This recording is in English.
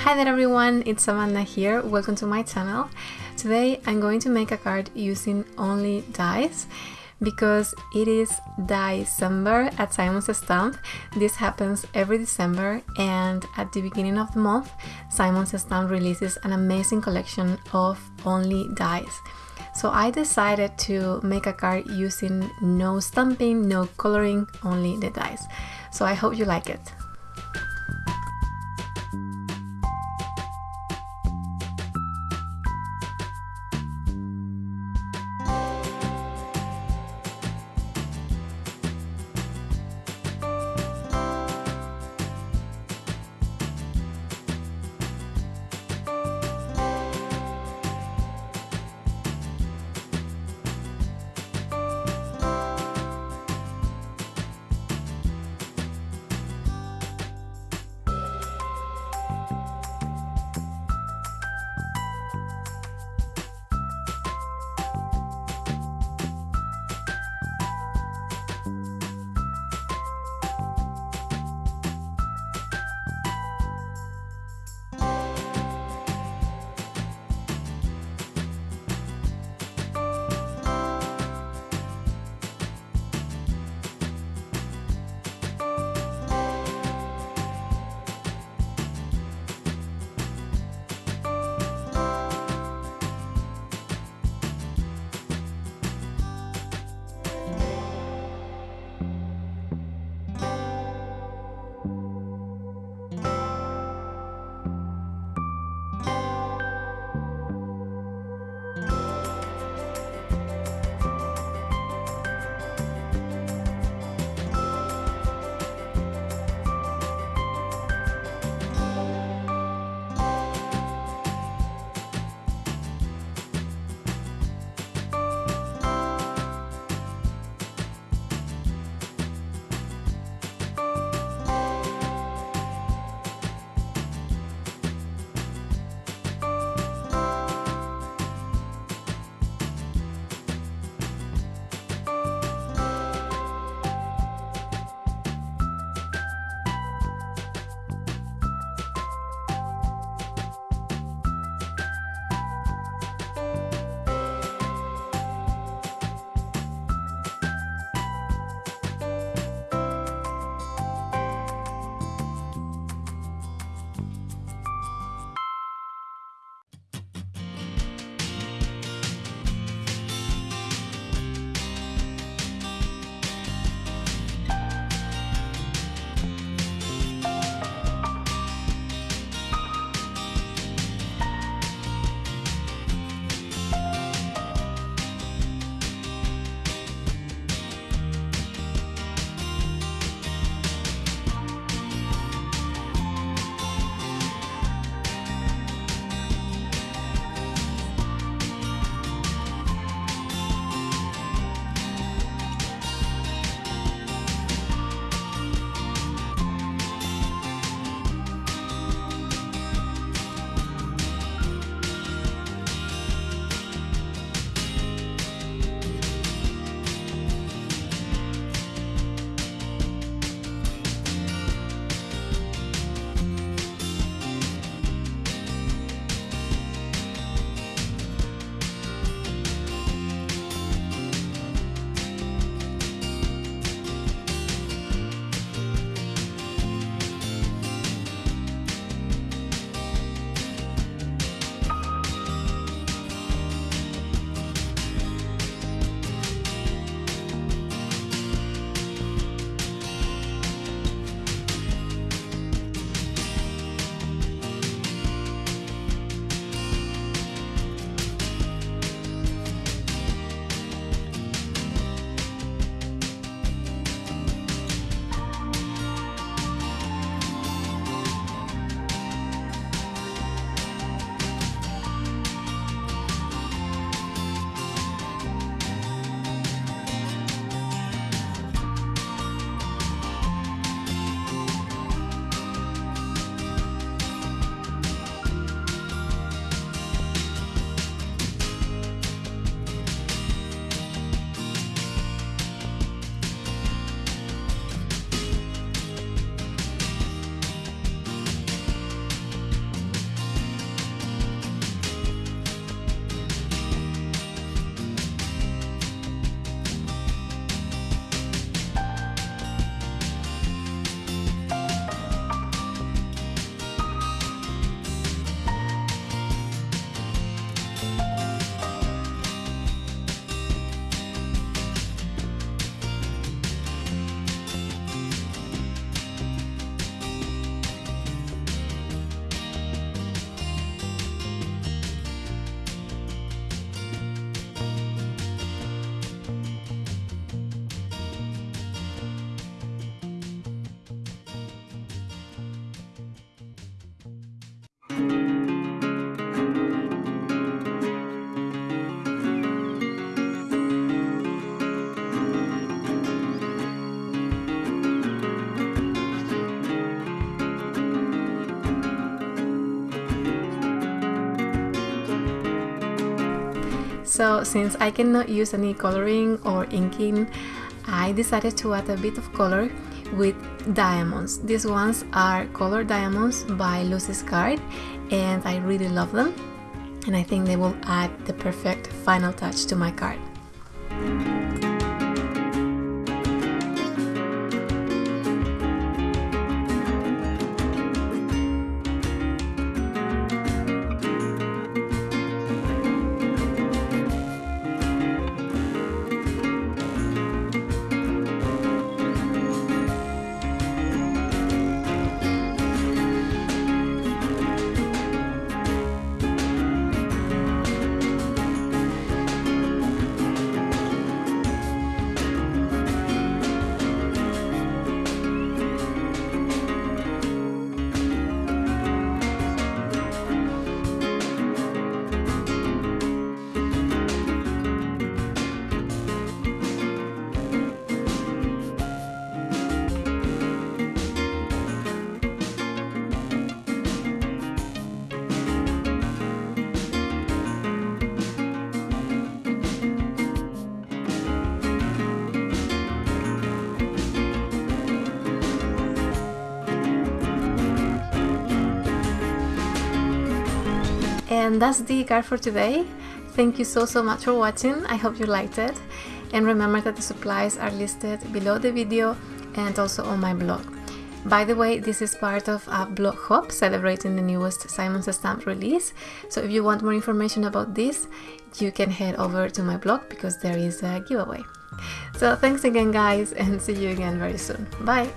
Hi there everyone, it's Amanda here, welcome to my channel. Today I'm going to make a card using only dies because it is December at Simon Says Stamp. This happens every December and at the beginning of the month Simon Says Stamp releases an amazing collection of only dies. So I decided to make a card using no stamping, no coloring, only the dies. So I hope you like it. So since I cannot use any coloring or inking, I decided to add a bit of color with diamonds. These ones are colored diamonds by Lucy's Card and I really love them and I think they will add the perfect final touch to my card. And that's the card for today. Thank you so so much for watching. I hope you liked it. And remember that the supplies are listed below the video and also on my blog. By the way, this is part of a blog hop celebrating the newest Simon Says Stamp release. So if you want more information about this, you can head over to my blog because there is a giveaway. So thanks again guys and see you again very soon. Bye!